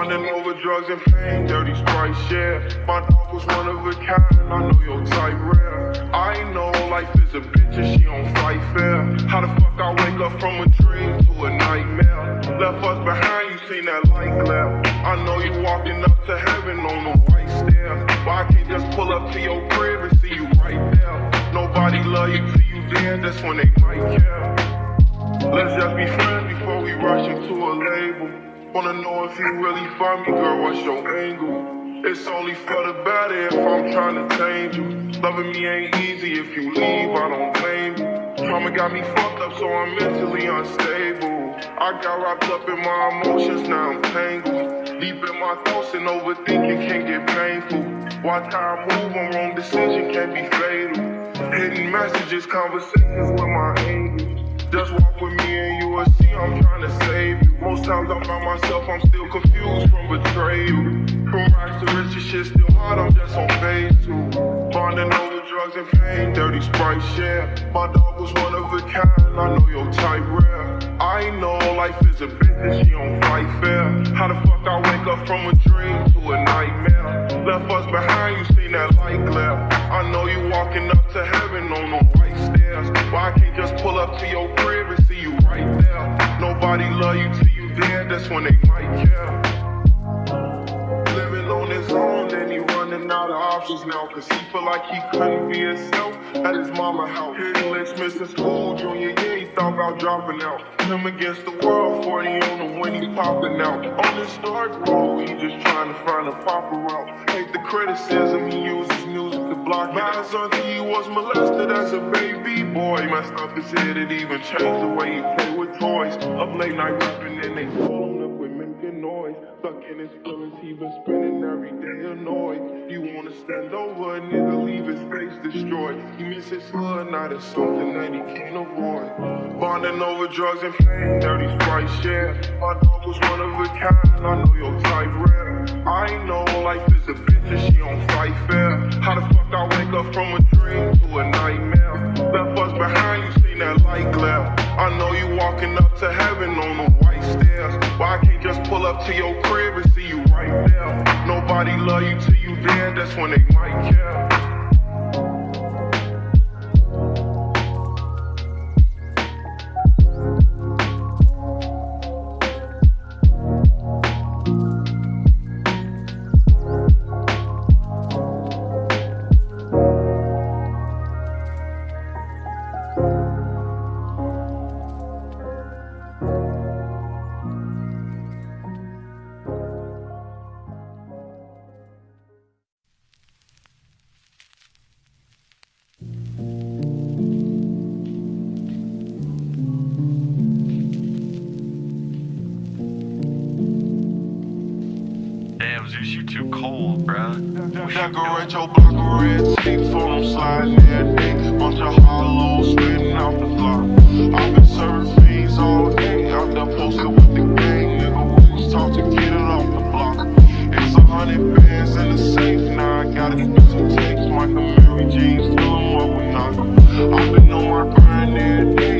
Bonding over drugs and pain, dirty sprite share. My dog was one of a kind, I know your type rare. I know life is a bitch and she on fight fair. How the fuck I wake up from a dream to a nightmare? Left us behind, you seen that light glare. I know you walking up to heaven on the white stair. Why I can't just pull up to your crib and see you right there? Nobody love you till you there, that's when they might care. Let's just be friends before we rush into a label. Wanna know if you really find me, girl, what's your angle? It's only for the better if I'm trying to change you. Loving me ain't easy, if you leave, I don't blame you. Trauma got me fucked up, so I'm mentally unstable. I got wrapped up in my emotions, now I'm tangled. Deep in my thoughts and overthinking can get painful. How I move, on wrong decision can be fatal. Hidden messages, conversations with my angels. Myself, I'm still confused from betrayal. From rags to riches, shit still hard, I'm just on phase two. Bonding over drugs and pain, dirty sprite share. My dog was one of a kind, I know your type rare. I know life is a bitch she on fight fair. How the fuck I wake up from a dream to a nightmare? Left us behind, you seen that light glare. I know you walking up to heaven on the white stairs. Why I can't just pull up to your crib and see you right there? Nobody love you till you that's when they might care. Living on his own, then he running out of options now. Cause he feel like he couldn't be himself at his mama house. Licks, missing school, junior year, he thought about dropping out. Him against the world, 40 on him when he popping out. On this dark road, he just trying to find a proper route. Hate the criticism, he uses block. My son, he was molested as a baby boy. Messed up his head, it even changed the way he played with toys. Up late night rapping and they Stuck in his feelings, he been spending every day annoyed. He wanna stand over a nigga, leave his face destroyed. He miss his hood, now it's something that he can't avoid. Bonding over drugs and pain, dirty sprite share. My dog was one of a kind, I know your type rare. I know life is a bitch and she don't fight fair. How the fuck I wake up from a dream to a nightmare? Left us behind, you seen that light glare. I know you walking up to heaven on the up to your crib and see you right there? Nobody love you till you there, that's when they might care. Too cold, bruh. Decorate your block of red for them sliding. Bunch of hollows spitting out the block. I've been serving all day. Out there posted with the gang. Nigga, to get it off the block. It's a hundred bands in the safe. Now I gotta some. Michael Mary James, tell 'em what we knock. I've been on my grind every day.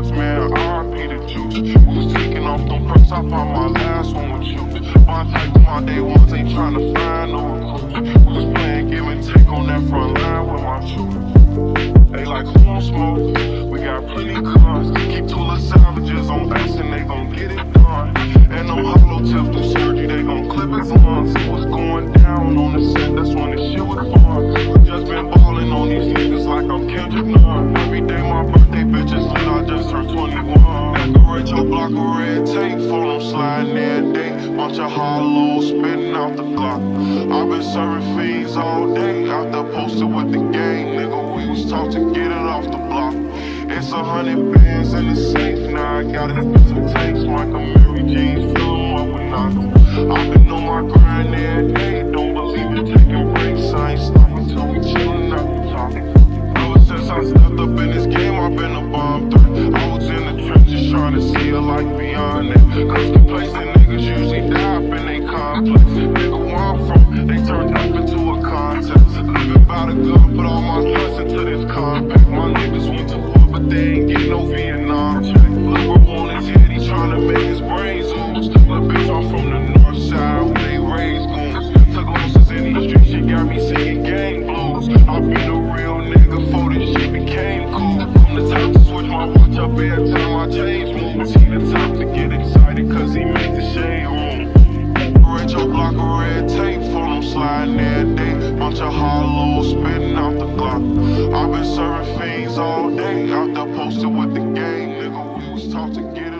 Drugs, man. R.I.P. the juice. Was taking off them perks. I found my last one with you. My type my day ones ain't trying to find no recruits. We was playing give and take on that front line with my shooters. They like who on smoke? We got plenty guns Keep two little savages on us and they gon' get it done. And them hollow tips through surgery, they gon' clip his lungs. See what's going down on the set, that's when the shit was fun. Just been ballin' on these niggas like I'm Kendrick Nunn. 21. Decorate your block of red tape, for them sliding day. Bunch of hollows spitting out the block. I've been serving fiends all day, out there posted with the gang, nigga. We was taught to get it off the block. It's a hundred bands in the safe, now I gotta spit some takes. Michael Mary James, feel 'em what we knock. I've been on my grind every day, don't believe in taking breaks. I ain't life beyond that. Cause the place that niggas usually die up in out your hollow, spitting out the clock. I've been serving fiends all day, out there posted with the gang, nigga. We was taught to get it.